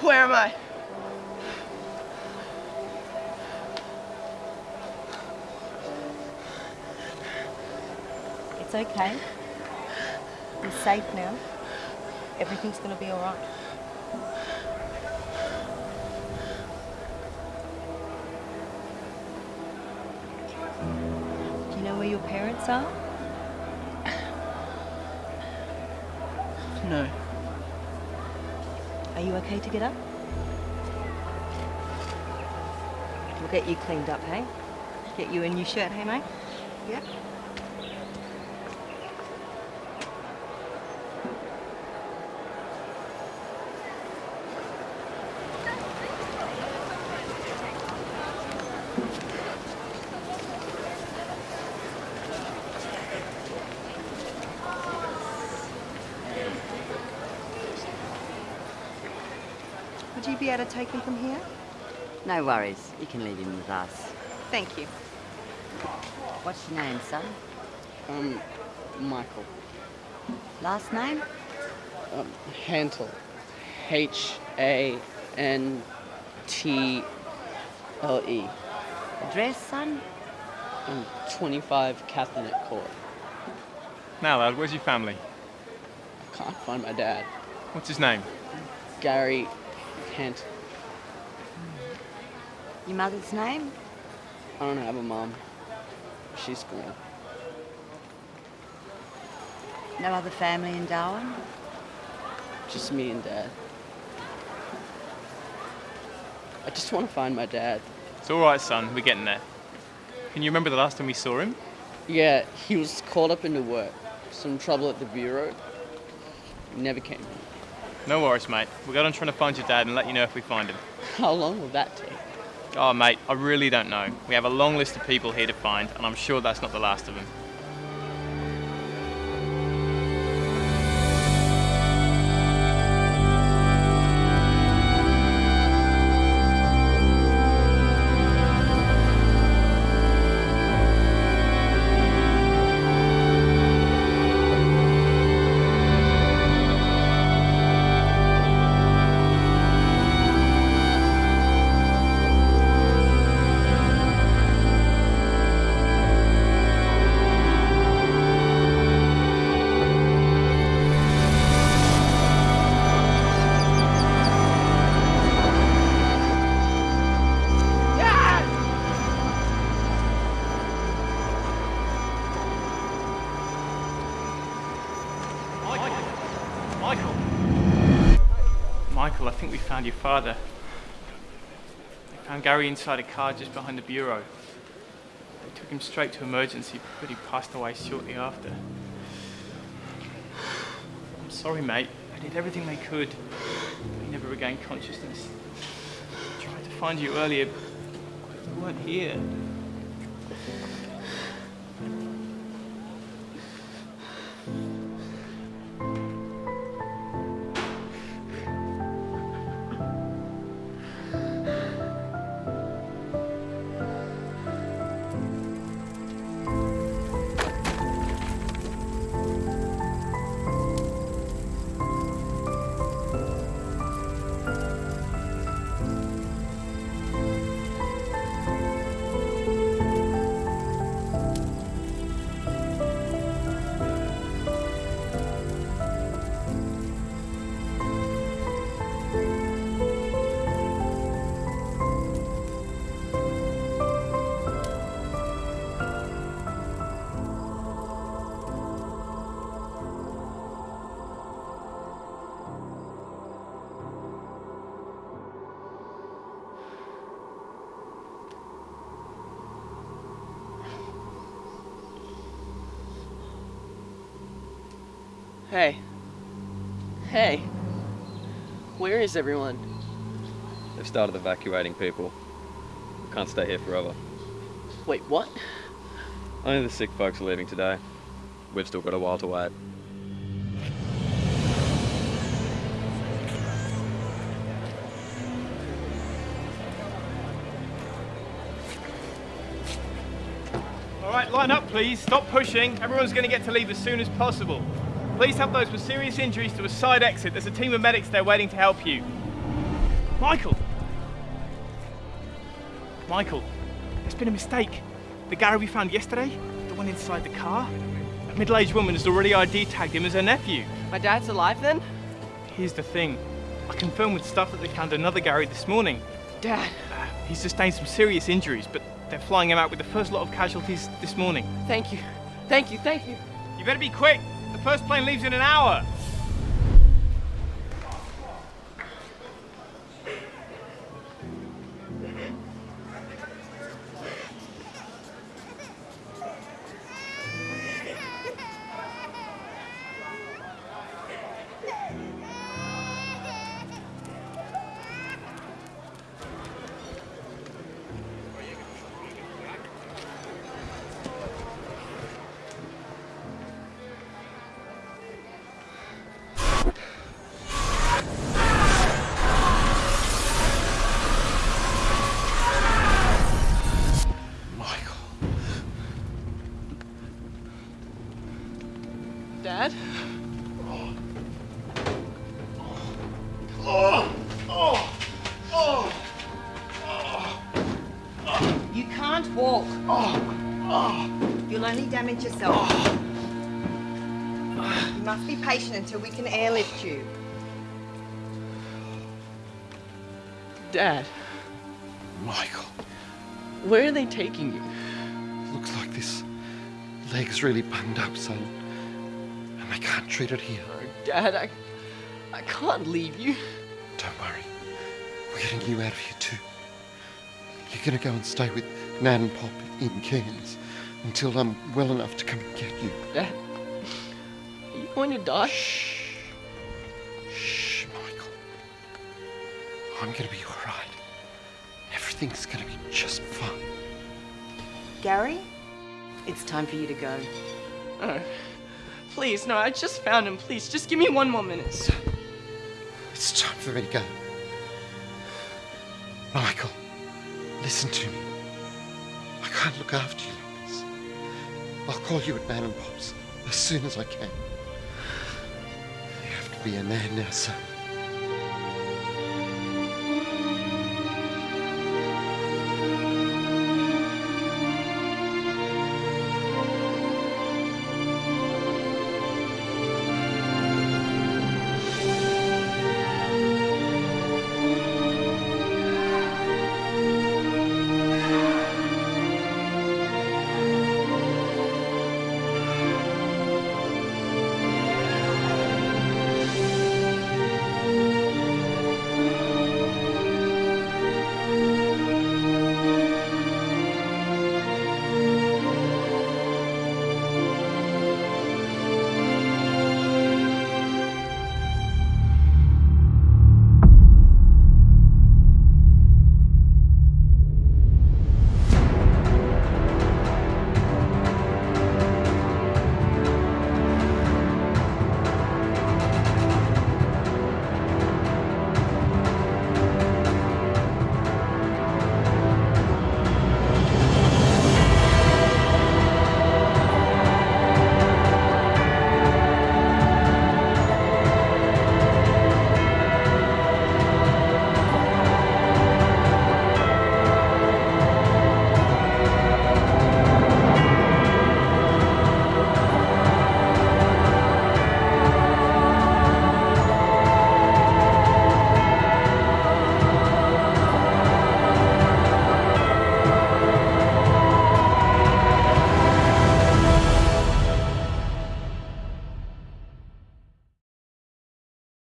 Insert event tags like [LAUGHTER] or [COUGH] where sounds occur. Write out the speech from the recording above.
Where am I? It's okay. You're safe now. Everything's gonna be all right. Do you know where your parents are? No. Are you okay to get up? We'll get you cleaned up, hey? Get you a new shirt, hey, mate? Yep. Would you be able to take him from here? No worries. You can leave him with us. Thank you. What's your name, son? Um, Michael. Last name? Um, Hantel. H A N T L E. Address, son? Um, 25 Catholic Court. Now, lad, where's your family? I can't find my dad. What's his name? Gary Hantel. Your mother's name? I don't have a mom. She's gone. No other family in Darwin? Just me and dad. I just want to find my dad. It's all right, son. We're getting there. Can you remember the last time we saw him? Yeah, he was caught up into work. Some trouble at the bureau. He never came home. No worries, mate. We'll go on trying to find your dad and let you know if we find him. [LAUGHS] How long will that take? Oh, mate, I really don't know. We have a long list of people here to find, and I'm sure that's not the last of them. Found your father. We found Gary inside a car just behind the bureau. They took him straight to emergency, but he passed away shortly after. I'm sorry, mate. They did everything they could. He never regained consciousness. I tried to find you earlier, but you weren't here. Hey. Hey. Where is everyone? They've started evacuating people. We Can't stay here forever. Wait, what? Only the sick folks are leaving today. We've still got a while to wait. All right, line up, please. Stop pushing. Everyone's going to get to leave as soon as possible. Please help those with serious injuries to a side exit. There's a team of medics there waiting to help you. Michael! Michael, there's been a mistake. The Gary we found yesterday, the one inside the car, a middle-aged woman has already ID tagged him as her nephew. My dad's alive then? Here's the thing. I confirmed with staff that they found another Gary this morning. Dad, uh, He's sustained some serious injuries, but they're flying him out with the first lot of casualties this morning. thank you. Thank you, thank you. You better be quick. The first plane leaves in an hour. Dad? You can't walk. You'll only damage yourself. You must be patient until we can airlift you. Dad, Michael. where are they taking you? Looks like this leg's really bunged up, son. And they can't treat it here. Oh, Dad, I, I can't leave you. Don't worry. We're getting you out of here too. You're gonna go and stay with Nan and Pop in Cairns until I'm well enough to come and get you. Dad, are you going to die? Shh. Shh, Michael. I'm gonna be alright. Everything's gonna be just fine. Gary, it's time for you to go. No. Please, no, I just found him. Please, just give me one more minute. It's time for me to go. Michael, listen to me. I can't look after you like this. I'll call you at Nan and Pop's as soon as I can. You have to be a man now, son.